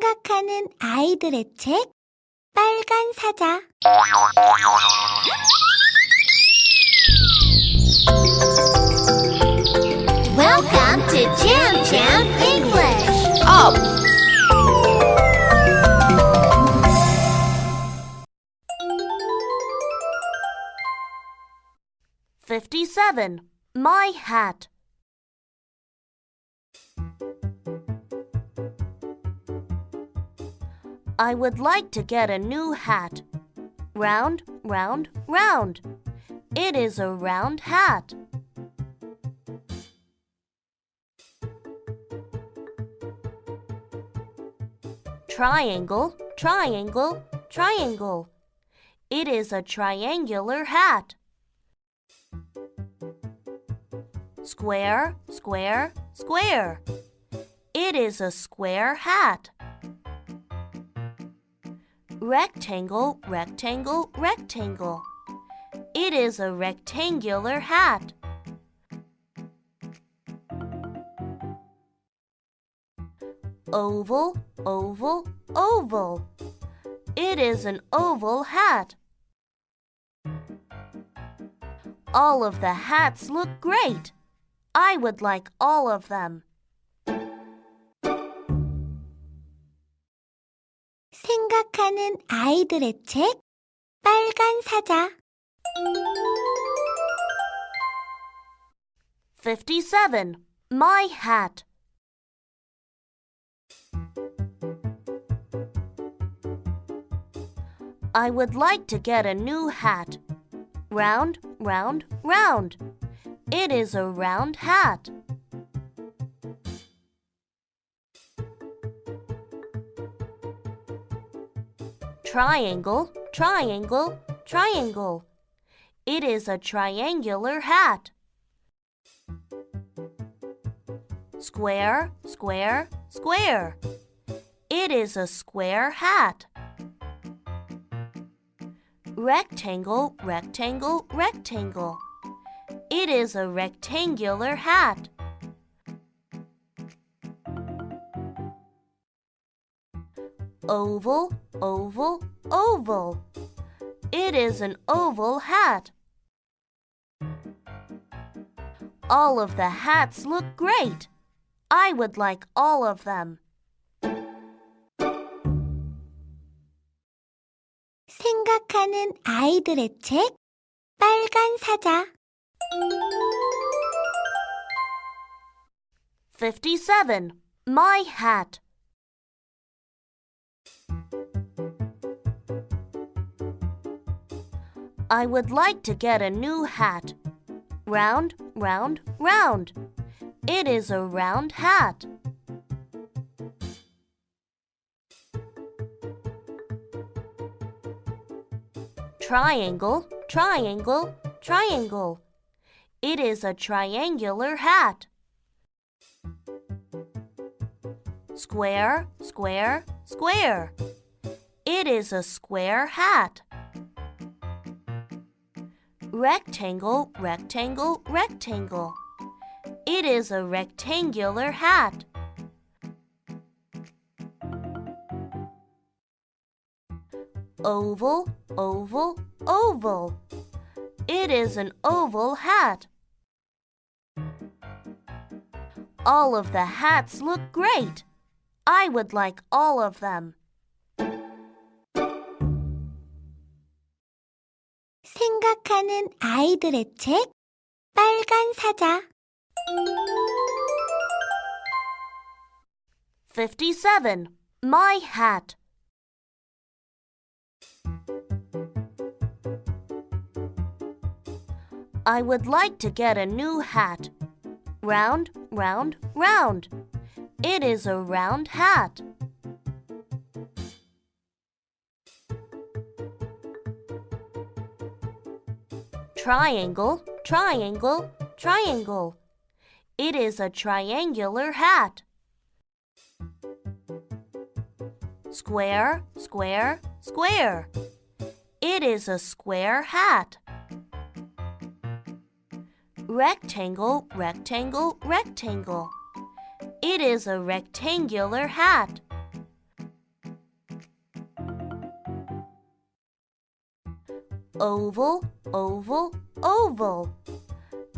생각하는 아이들의 책 빨간 사자 Welcome to Jam Jam English. Up! Fifty-seven. My hat. I would like to get a new hat. Round, round, round. It is a round hat. Triangle, triangle, triangle. It is a triangular hat. Square, square, square. It is a square hat. Rectangle, rectangle, rectangle. It is a rectangular hat. Oval, oval, oval. It is an oval hat. All of the hats look great. I would like all of them. 생각하는 아이들의 책 빨간 사자 Fifty-seven. My hat. I would like to get a new hat. Round, round, round. It is a round hat. Triangle, triangle, triangle. It is a triangular hat. Square, square, square. It is a square hat. Rectangle, rectangle, rectangle. It is a rectangular hat. Oval, oval, oval. It is an oval hat. All of the hats look great. I would like all of them. 생각하는 아이들의 책 빨간 사자 Fifty-seven. My hat. I would like to get a new hat. Round, round, round. It is a round hat. Triangle, triangle, triangle. It is a triangular hat. Square, square, square. It is a square hat. Rectangle, rectangle, rectangle. It is a rectangular hat. Oval, oval, oval. It is an oval hat. All of the hats look great. I would like all of them. 생각하는 아이들의 책 빨간 사자 Fifty-seven. My hat. I would like to get a new hat. Round, round, round. It is a round hat. Triangle, triangle, triangle. It is a triangular hat. Square, square, square. It is a square hat. Rectangle, rectangle, rectangle. It is a rectangular hat. Oval, oval, oval.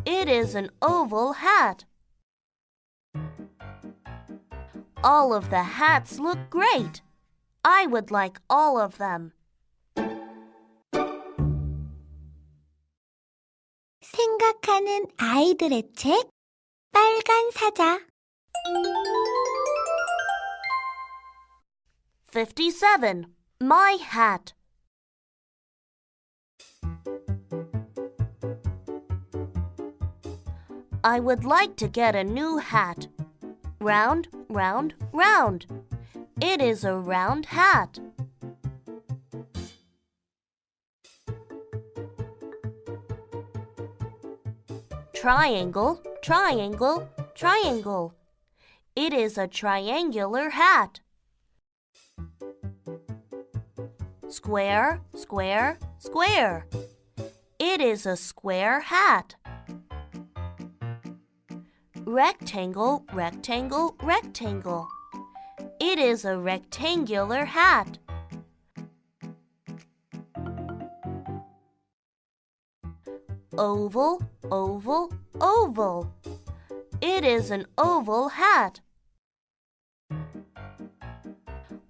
It is an oval hat. All of the hats look great. I would like all of them. 생각하는 아이들의 책 빨간 사자 57. My hat. I would like to get a new hat. Round, round, round. It is a round hat. Triangle, triangle, triangle. It is a triangular hat. Square, square, square. It is a square hat. Rectangle, rectangle, rectangle. It is a rectangular hat. Oval, oval, oval. It is an oval hat.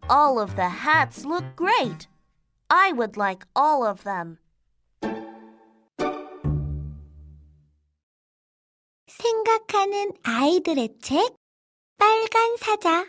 All of the hats look great. I would like all of them. 생각하는 아이들의 책 빨간 사자